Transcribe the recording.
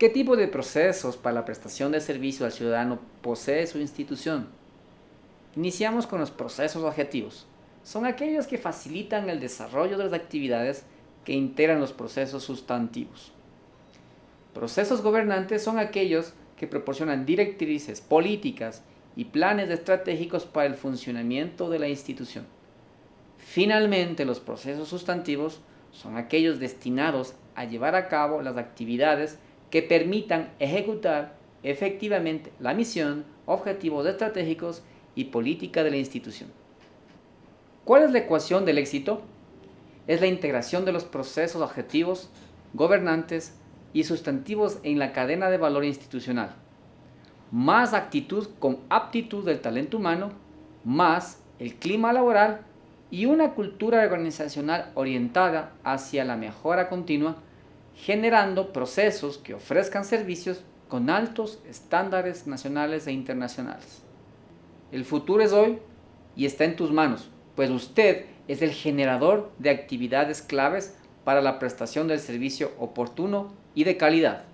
¿Qué tipo de procesos para la prestación de servicio al ciudadano posee su institución? Iniciamos con los procesos objetivos. Son aquellos que facilitan el desarrollo de las actividades que integran los procesos sustantivos. Procesos gobernantes son aquellos que proporcionan directrices políticas y planes estratégicos para el funcionamiento de la institución. Finalmente, los procesos sustantivos son aquellos destinados a llevar a cabo las actividades que permitan ejecutar efectivamente la misión, objetivos estratégicos y política de la institución. ¿Cuál es la ecuación del éxito? Es la integración de los procesos objetivos, gobernantes y sustantivos en la cadena de valor institucional. Más actitud con aptitud del talento humano, más el clima laboral y una cultura organizacional orientada hacia la mejora continua generando procesos que ofrezcan servicios con altos estándares nacionales e internacionales. El futuro es hoy y está en tus manos, pues usted es el generador de actividades claves para la prestación del servicio oportuno y de calidad.